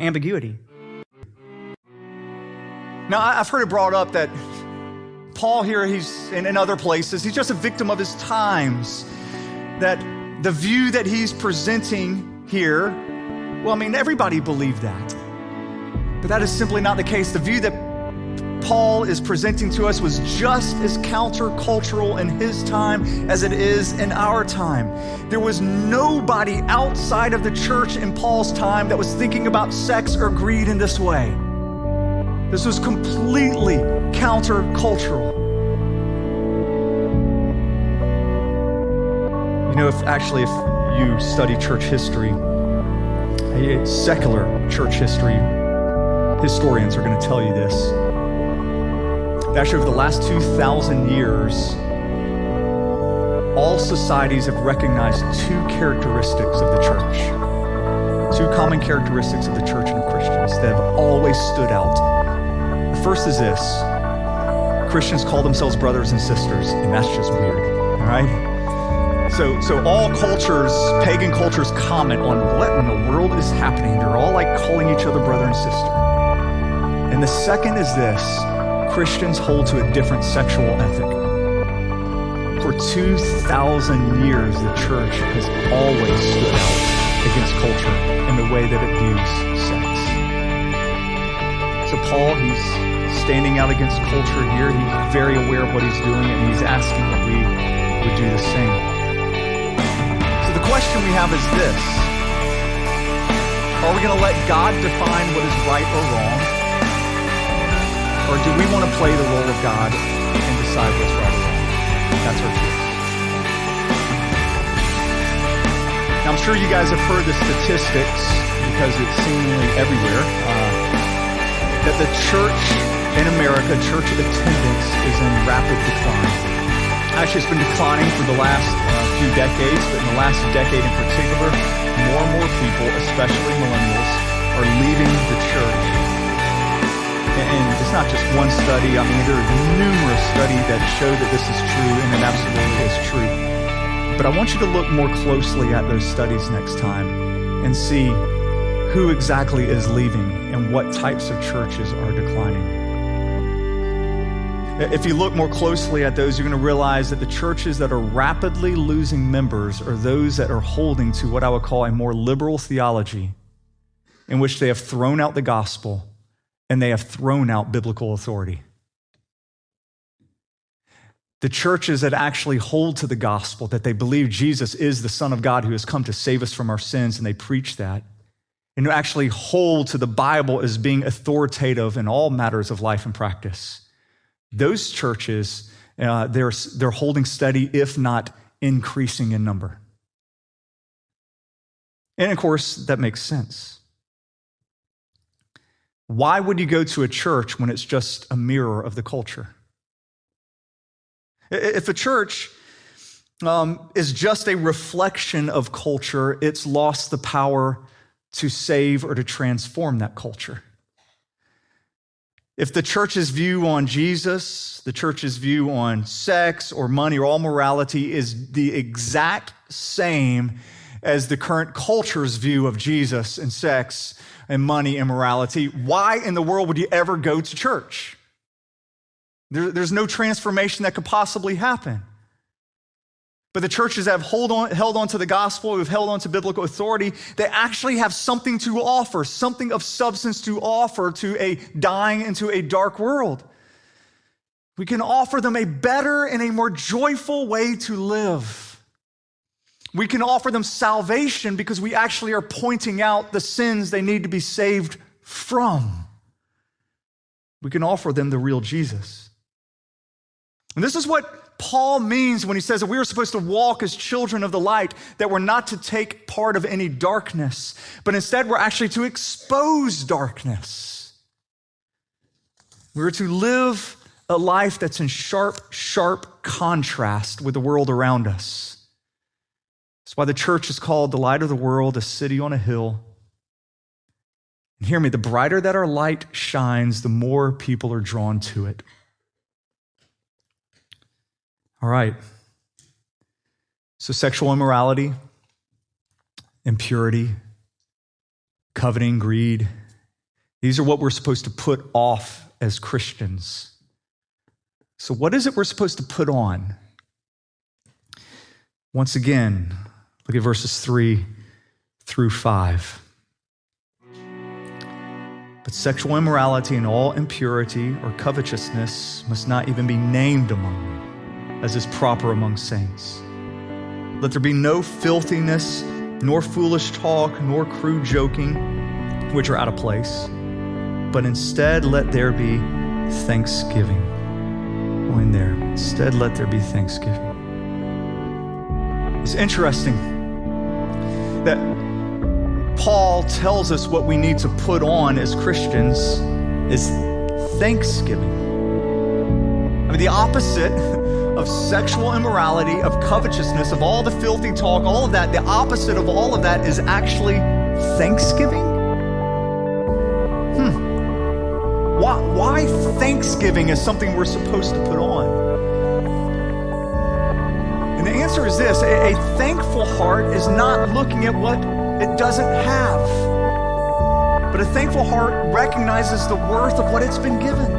ambiguity. Now, I've heard it brought up that Paul here, he's in, in other places, he's just a victim of his times. That the view that he's presenting here, well, I mean, everybody believed that. But that is simply not the case. The view that Paul is presenting to us was just as countercultural in his time as it is in our time. There was nobody outside of the church in Paul's time that was thinking about sex or greed in this way. This was completely countercultural. You know, if actually, if you study church history, eh, secular church history, historians are going to tell you this Actually, over the last 2,000 years, all societies have recognized two characteristics of the church. Two common characteristics of the church and Christians that have always stood out. The first is this Christians call themselves brothers and sisters, and that's just weird, all right? So, so all cultures, pagan cultures, comment on what in the world is happening. They're all like calling each other brother and sister. And the second is this Christians hold to a different sexual ethic. For 2,000 years, the church has always stood out against culture in the way that it views sex. So, Paul, he's standing out against culture here. He's very aware of what he's doing, and he's asking that we would do the same. So, the question we have is this Are we going to let God define what is right or wrong? Or do we want to play the role of God and decide what's right or wrong? That's our choice. Now, I'm sure you guys have heard the statistics because it's seemingly everywhere uh, that the church in America, church attendance, is in rapid decline. Actually, it's been declining for the last uh, few decades, but in the last decade in particular, more and more people, especially millennials, are leaving the church and it's not just one study. I mean, there are numerous studies that show that this is true, and it absolutely is true. But I want you to look more closely at those studies next time and see who exactly is leaving and what types of churches are declining. If you look more closely at those, you're going to realize that the churches that are rapidly losing members are those that are holding to what I would call a more liberal theology in which they have thrown out the gospel and they have thrown out biblical authority. The churches that actually hold to the gospel, that they believe Jesus is the Son of God who has come to save us from our sins, and they preach that, and who actually hold to the Bible as being authoritative in all matters of life and practice. Those churches, uh, they're, they're holding steady, if not increasing in number. And of course, that makes sense. Why would you go to a church when it's just a mirror of the culture? If a church um, is just a reflection of culture, it's lost the power to save or to transform that culture. If the church's view on Jesus, the church's view on sex or money or all morality is the exact same as the current culture's view of Jesus and sex, and money and morality, why in the world would you ever go to church? There, there's no transformation that could possibly happen. But the churches that have hold on, held on to the gospel, who've held on to biblical authority, they actually have something to offer, something of substance to offer to a dying into a dark world. We can offer them a better and a more joyful way to live. We can offer them salvation because we actually are pointing out the sins they need to be saved from. We can offer them the real Jesus. And this is what Paul means when he says that we are supposed to walk as children of the light, that we're not to take part of any darkness, but instead we're actually to expose darkness. We're to live a life that's in sharp, sharp contrast with the world around us. That's why the church is called the light of the world, a city on a hill. And hear me, the brighter that our light shines, the more people are drawn to it. All right. So, sexual immorality, impurity, coveting, greed, These are what we're supposed to put off as Christians. So, what is it we're supposed to put on? Once again, look at verses 3 through 5. But sexual immorality and all impurity or covetousness must not even be named among you, as is proper among saints. Let there be no filthiness, nor foolish talk, nor crude joking, which are out of place, but instead let there be thanksgiving. Oh, in there. Instead, let there be thanksgiving. It's interesting that Paul tells us what we need to put on as Christians is thanksgiving. I mean, the opposite of sexual immorality, of covetousness, of all the filthy talk, all of that, the opposite of all of that is actually thanksgiving. Hmm. Why, why thanksgiving is something we're supposed to put on? And the answer is this a, a thankful heart is not looking at what it doesn't have. But a thankful heart recognizes the worth of what it's been given.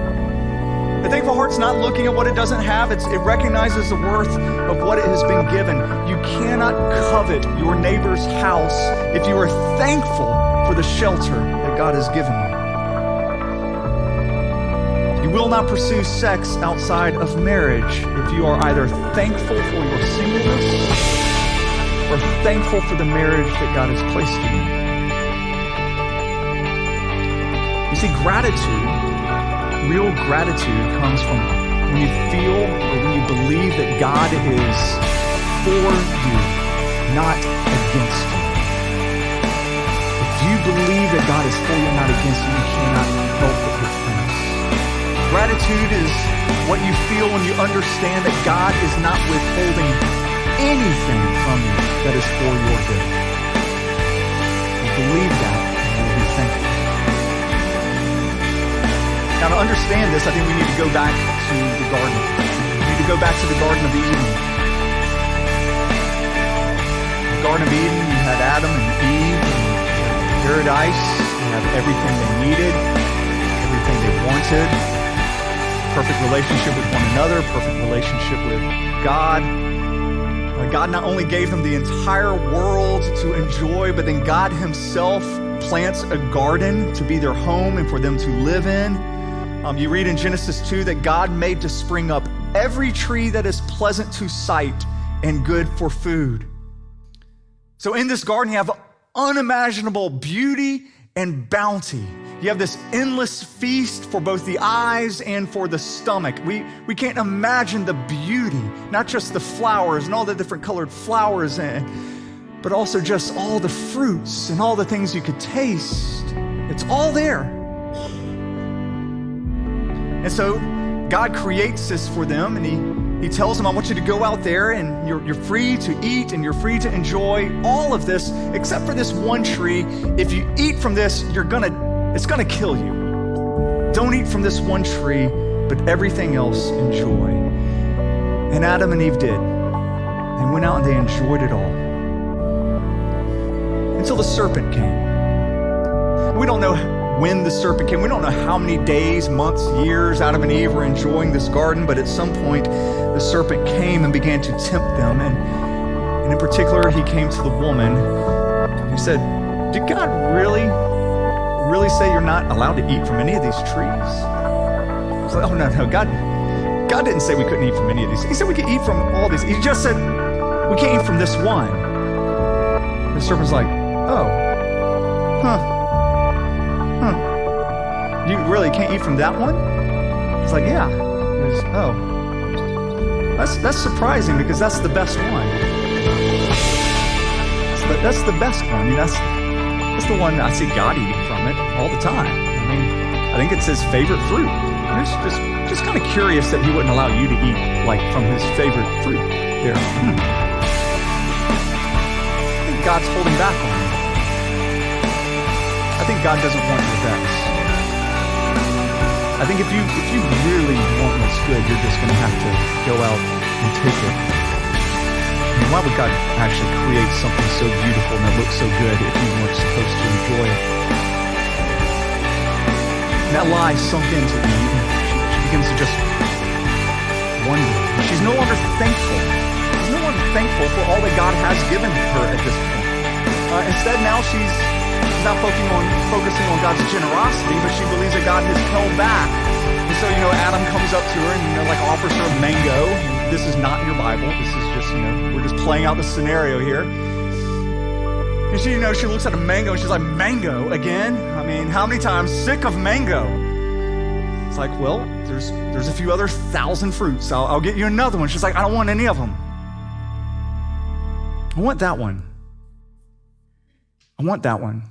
A thankful heart's not looking at what it doesn't have, it's, it recognizes the worth of what it has been given. You cannot covet your neighbor's house if you are thankful for the shelter that God has given you. You will not pursue sex outside of marriage if you are either thankful for your singleness or thankful for the marriage that God has placed you in. You You see, gratitude, real gratitude, comes from when you feel or when you believe that God is for you, not against you. If you believe that God is for you, not against you, you cannot help but give thanks. Gratitude is what you feel when you understand that God is not withholding anything from you that is for your good. Believe that and you'll be thankful. Now, to understand this, I think we need to go back to the garden. We need to go back to the Garden of Eden. The Garden of Eden, you had Adam and Eve and paradise. You have everything they needed, everything they wanted. Perfect relationship with one another, perfect relationship with God God not only gave them the entire world to enjoy, but then God Himself plants a garden to be their home and for them to live in. Um, you read in Genesis 2 that God made to spring up every tree that is pleasant to sight and good for food. So in this garden, you have unimaginable beauty and bounty. You have this endless feast for both the eyes and for the stomach. We, we can't imagine the beauty, not just the flowers and all the different colored flowers, and, but also just all the fruits and all the things you could taste. It's all there. And so God creates this for them, and He, he tells them, I want you to go out there and you're, you're free to eat and you're free to enjoy all of this, except for this one tree. If you eat from this, you're going to it's to kill you. Don't eat from this one tree, but everything else enjoy. And Adam and Eve did. They went out and they enjoyed it all. Until the serpent came. We don't know when the serpent came. We don't know how many days, months, years Adam and Eve were enjoying this garden, but at some point the serpent came and began to tempt them. And, and in particular, he came to the woman. He said, Did God really really say you're not allowed to eat from any of these trees? I was like, oh, no, no. God, God didn't say we couldn't eat from any of these. He said we could eat from all these. He just said we can't eat from this one. The serpent's like, oh, huh, huh. You really can't eat from that one? It's like, yeah. It's, oh, that's that's surprising because that's the best one. That's the, that's the best one. I mean, that's that's the one I see God eating all the time. I mean, I think it's his favorite fruit. And it's just just kind of curious that he wouldn't allow you to eat like from his favorite fruit there. Hmm. I think God's holding back on you. I think God doesn't want your best. I think if you if you really want what's good, you're just going to have to go out and take it. I mean, why would God actually create something so beautiful and that looks so good if you weren't supposed to enjoy it? That lie sunk into she, she begins to just wonder. She's no longer thankful. She's no longer thankful for all that God has given her at this point. Uh, instead, now she's, she's not focusing on, focusing on God's generosity, but she believes that God has held back. And so, you know, Adam comes up to her and, you know, like offers her a mango. This is not in your Bible. This is just, you know, we're just playing out the scenario here. And she, you know, she looks at a mango and she's like, mango again? I mean, how many times sick of mango? It's like, well, there's there's a few other thousand fruits. I'll, I'll get you another one. She's like, I don't want any of them. I want that one. I want that one.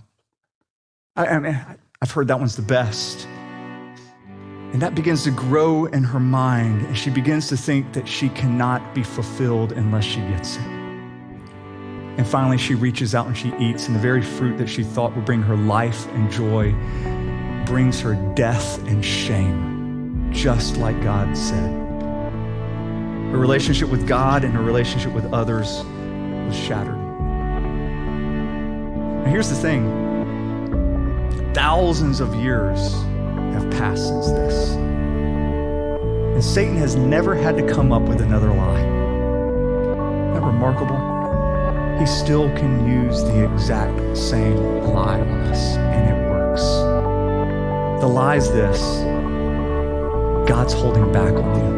I, I mean, I've heard that one's the best. And that begins to grow in her mind, and she begins to think that she cannot be fulfilled unless she gets it. And finally, she reaches out and she eats, and the very fruit that she thought would bring her life and joy brings her death and shame, just like God said. Her relationship with God and her relationship with others was shattered. Now, here's the thing thousands of years have passed since this. And Satan has never had to come up with another lie. Isn't that remarkable? He still can use the exact same lie on us, and it works. The lie is this God's holding back on you.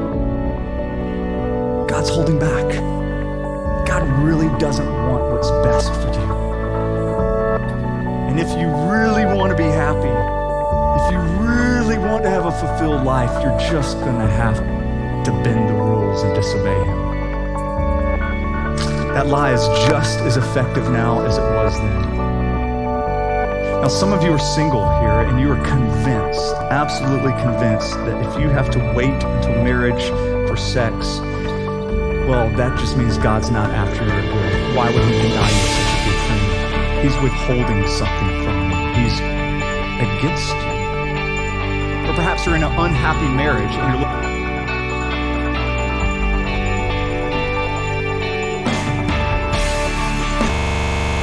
God's holding back. God really doesn't want what's best for you. And if you really want to be happy, if you really want to have a fulfilled life, you're just going to have to bend the rules and disobey Him. That lie is just as effective now as it was then. Now, some of you are single here and you are convinced, absolutely convinced, that if you have to wait until marriage for sex, well, that just means God's not after your good. Why would He deny you such a good thing? He's withholding something from you, He's against you. Or perhaps you're in an unhappy marriage and you're looking